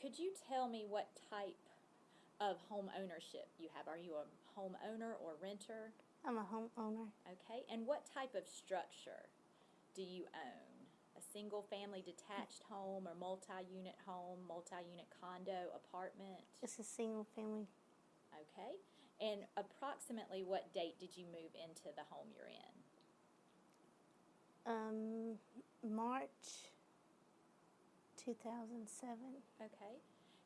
could you tell me what type of home ownership you have? Are you a homeowner or renter? I'm a homeowner. Okay, and what type of structure do you own? A single-family detached home or multi-unit home, multi-unit condo, apartment? It's a single family. Okay, and approximately what date did you move into the home you're in? Um, March 2007. Okay,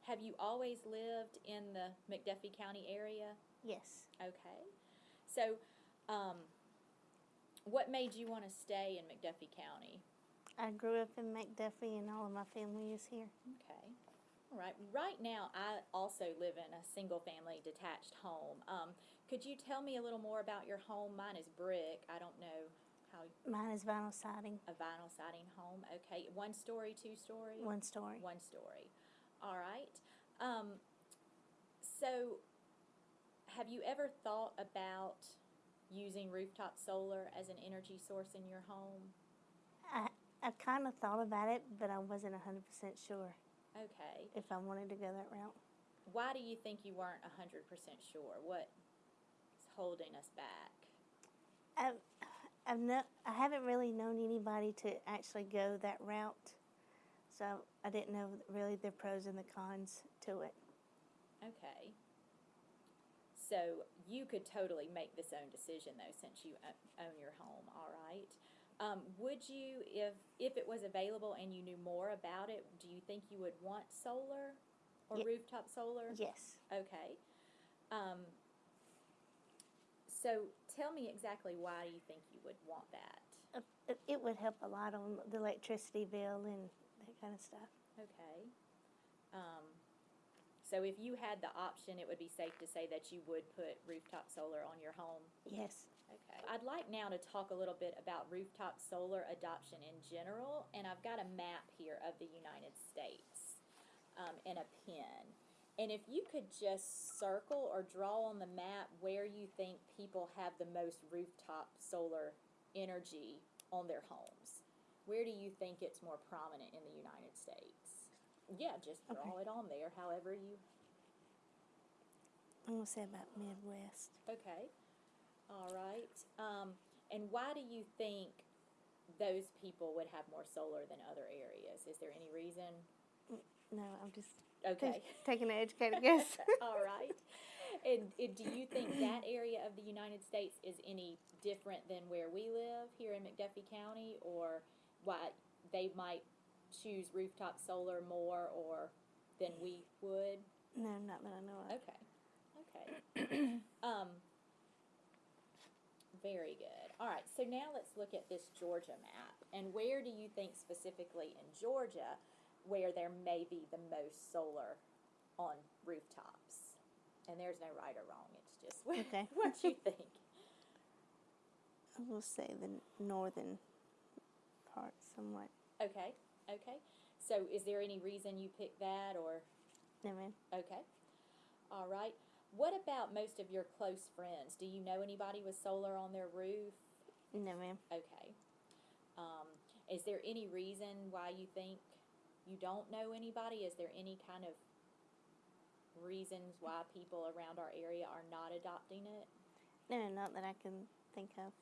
have you always lived in the McDuffie County area? Yes. Okay, so, um, what made you want to stay in McDuffie County? I grew up in McDuffie and all of my family is here. Okay. All right. Right now, I also live in a single-family detached home. Um, could you tell me a little more about your home? Mine is brick. I don't know how Mine is vinyl siding, a vinyl siding home. Okay. One story, two story. one story. One story. All right. Um, so, have you ever thought about using rooftop solar as an energy source in your home? I, I kind of thought about it, but I wasn't 100% sure Okay. if I wanted to go that route. Why do you think you weren't 100% sure? What is holding us back? I've, I've no, I haven't really known anybody to actually go that route, so I didn't know really the pros and the cons to it. Okay. So you could totally make this own decision though, since you own your home, all right? Um, would you, if, if it was available and you knew more about it, do you think you would want solar or rooftop solar? Yes. Okay. Um, so tell me exactly why you think you would want that. Uh, It, would help a lot on the electricity bill and that kind of stuff. Okay. Um, so if you had the option, it would be safe to say that you would put rooftop solar on your home? Yes. Okay. I'd like now to talk a little bit about rooftop solar adoption in general, and I've got a map here of the United States um, and a pen. And if you could just circle or draw on the map where you think people have the most rooftop solar energy on their homes, where do you think it's more prominent in the United States? Yeah, just draw Okay. it on there, however you. I'm going to say about Midwest. Okay. All right. Um, and why do you think those people would have more solar than other areas? Is there any reason? No, I'm just Okay. taking an educated guess. All right. And, and do you think that area of the United States is any different than where we live here in McDuffie County, or why they might choose rooftop solar more or than we would? no, not that I know of. Okay. Okay. um, very good. All right. So now let's look at this Georgia map. And where do you think specifically in Georgia where there may be the most solar on rooftops? And there's no right or wrong. It's just what, Okay. what you think. I will say the northern part somewhat. Okay. Okay. So is there any reason you picked that or? No, ma'am. Okay. All right. What about most of your close friends? Do you know anybody with solar on their roof? No, ma'am. Okay. Um, is there any reason why you think you don't know anybody? Is there any kind of reasons why people around our area are not adopting it? No, not that I can think of.